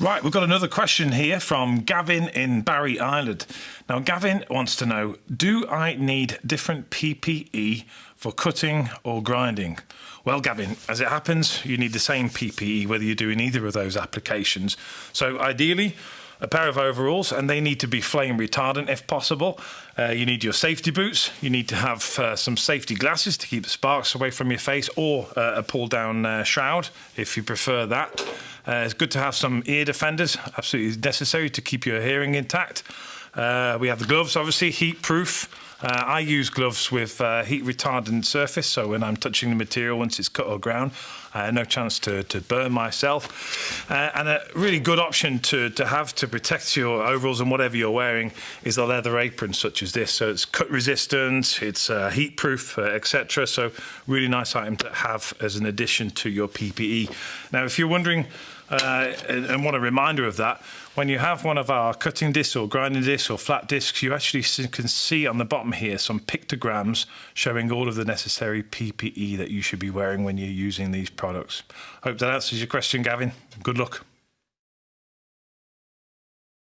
Right, we've got another question here from Gavin in Barry Island. Now, Gavin wants to know Do I need different PPE for cutting or grinding? Well, Gavin, as it happens, you need the same PPE whether you're doing either of those applications. So, ideally, a pair of overalls and they need to be flame retardant if possible. Uh, you need your safety boots. You need to have uh, some safety glasses to keep the sparks away from your face or uh, a pull down uh, shroud if you prefer that. Uh, it's good to have some ear defenders, absolutely necessary to keep your hearing intact. Uh, we have the gloves, obviously, heat proof. Uh, I use gloves with uh, heat retardant surface, so when I'm touching the material once it's cut or ground, uh, no chance to, to burn myself. Uh, and a really good option to, to have to protect your overalls and whatever you're wearing is a leather apron such as this. So it's cut resistant, it's uh, heat proof, uh, etc. So really nice item to have as an addition to your PPE. Now, if you're wondering, uh, and want a reminder of that, when you have one of our cutting discs or grinding discs or flat discs, you actually can see on the bottom here some pictograms showing all of the necessary PPE that you should be wearing when you're using these products. Hope that answers your question, Gavin. Good luck.